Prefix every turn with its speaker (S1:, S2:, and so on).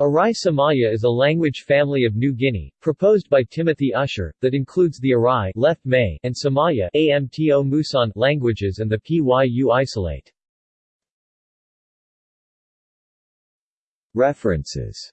S1: Arai Samaia is a language family of New Guinea, proposed by Timothy Usher, that includes the Arai left May and Samaia Amto Musan languages and the Pyu isolate.
S2: References